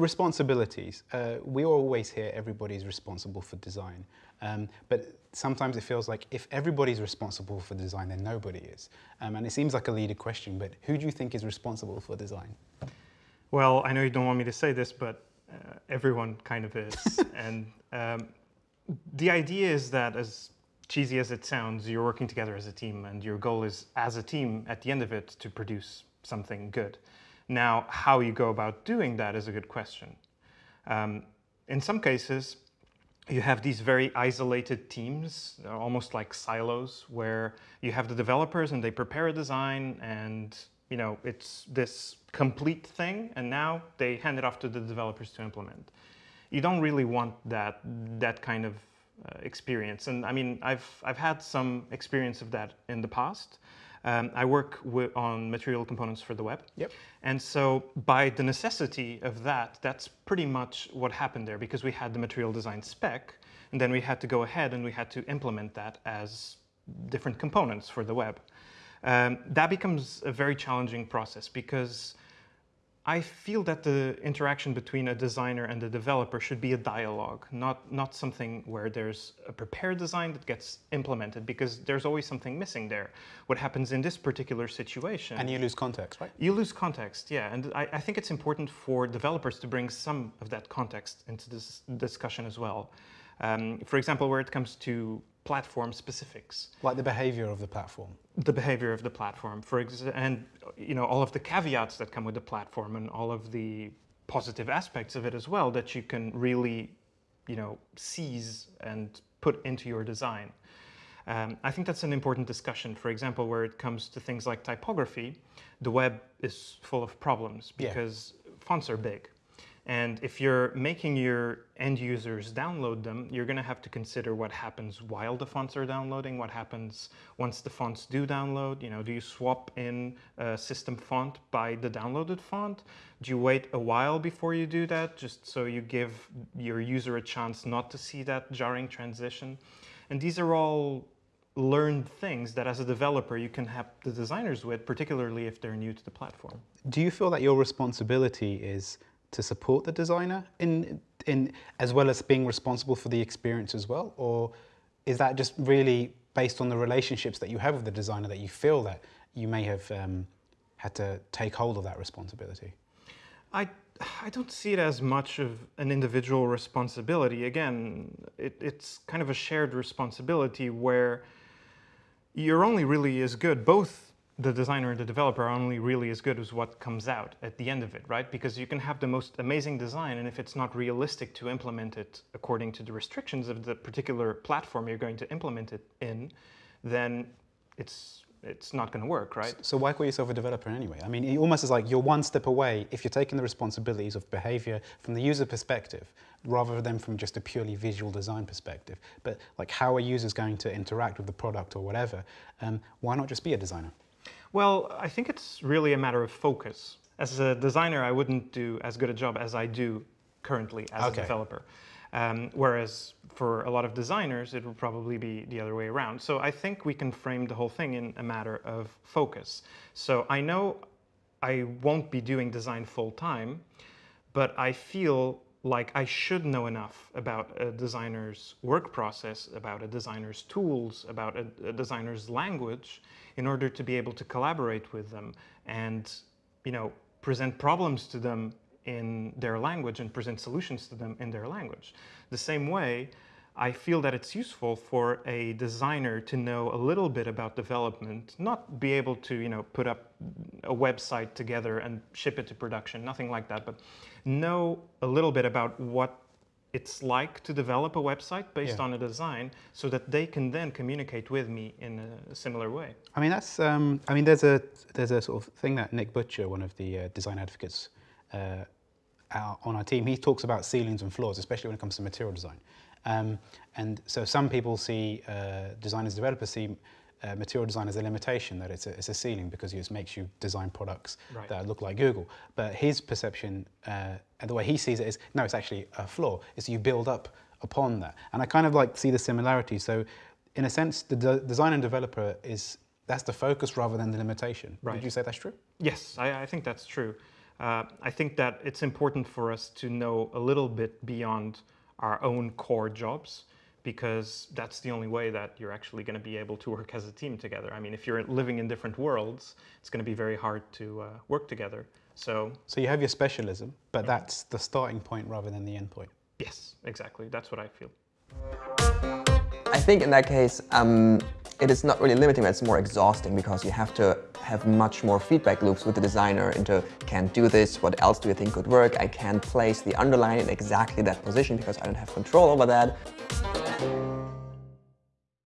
responsibilities. Uh, we always hear everybody's responsible for design, um, but sometimes it feels like if everybody's responsible for design, then nobody is. Um, and it seems like a leading question, but who do you think is responsible for design? Well, I know you don't want me to say this, but uh, everyone kind of is. and um, the idea is that as cheesy as it sounds, you're working together as a team and your goal is as a team at the end of it to produce something good. Now, how you go about doing that is a good question. Um, in some cases, you have these very isolated teams, almost like silos, where you have the developers and they prepare a design and you know it's this complete thing and now they hand it off to the developers to implement. You don't really want that, that kind of uh, experience. And I mean, I've, I've had some experience of that in the past. Um, I work on material components for the web. Yep. And so by the necessity of that, that's pretty much what happened there because we had the material design spec and then we had to go ahead and we had to implement that as different components for the web. Um, that becomes a very challenging process because I feel that the interaction between a designer and a developer should be a dialogue, not, not something where there's a prepared design that gets implemented because there's always something missing there. What happens in this particular situation... And you lose context, right? You lose context, yeah. And I, I think it's important for developers to bring some of that context into this discussion as well. Um, for example, where it comes to platform specifics. Like the behavior of the platform. The behavior of the platform, for and you know all of the caveats that come with the platform and all of the positive aspects of it as well that you can really, you know, seize and put into your design. Um, I think that's an important discussion. For example, where it comes to things like typography, the web is full of problems because yeah. fonts are big. And if you're making your end users download them, you're going to have to consider what happens while the fonts are downloading, what happens once the fonts do download. You know, do you swap in a system font by the downloaded font? Do you wait a while before you do that, just so you give your user a chance not to see that jarring transition? And these are all learned things that as a developer you can help the designers with, particularly if they're new to the platform. Do you feel that your responsibility is to support the designer in, in, as well as being responsible for the experience as well? Or is that just really based on the relationships that you have with the designer that you feel that you may have um, had to take hold of that responsibility? I, I don't see it as much of an individual responsibility. Again, it, it's kind of a shared responsibility where you're only really as good, both the designer and the developer are only really as good as what comes out at the end of it, right? Because you can have the most amazing design and if it's not realistic to implement it according to the restrictions of the particular platform you're going to implement it in, then it's it's not going to work, right? So why call yourself a developer anyway? I mean, it almost is like you're one step away if you're taking the responsibilities of behavior from the user perspective, rather than from just a purely visual design perspective. But like, how are users going to interact with the product or whatever? Um, why not just be a designer? Well, I think it's really a matter of focus. As a designer, I wouldn't do as good a job as I do currently as okay. a developer. Um, whereas for a lot of designers, it would probably be the other way around. So I think we can frame the whole thing in a matter of focus. So I know I won't be doing design full time, but I feel like I should know enough about a designer's work process, about a designer's tools, about a, a, designer's language in order to be able to collaborate with them and, you know, present problems to them in their language and present solutions to them in their language. The same way, I feel that it's useful for a designer to know a little bit about development, not be able to, you know, put up a website together and ship it to production, nothing like that, but know a little bit about what it's like to develop a website based yeah. on a design so that they can then communicate with me in a similar way. I mean, that's, um, I mean, there's a, there's a sort of thing that Nick Butcher, one of the uh, design advocates uh, on our team, he talks about ceilings and floors, especially when it comes to material design. Um, and so some people see, uh, designers, developers see uh, material design as a limitation, that it's a, it's a ceiling because it makes you design products right. that look like Google. But his perception uh, and the way he sees it is, no, it's actually a floor. It's you build up upon that. And I kind of like see the similarity. So in a sense, the de design and developer is, that's the focus rather than the limitation. Right. Would you say that's true? Yes, I, I think that's true. Uh, I think that it's important for us to know a little bit beyond our own core jobs because that's the only way that you're actually going to be able to work as a team together. I mean, if you're living in different worlds, it's going to be very hard to uh, work together. So, so you have your specialism, but that's the starting point rather than the end point. Yes, exactly. That's what I feel. I think in that case, um, it is not really limiting, but it's more exhausting because you have to have much more feedback loops with the designer into can't do this, what else do you think could work, I can't place the underline in exactly that position because I don't have control over that.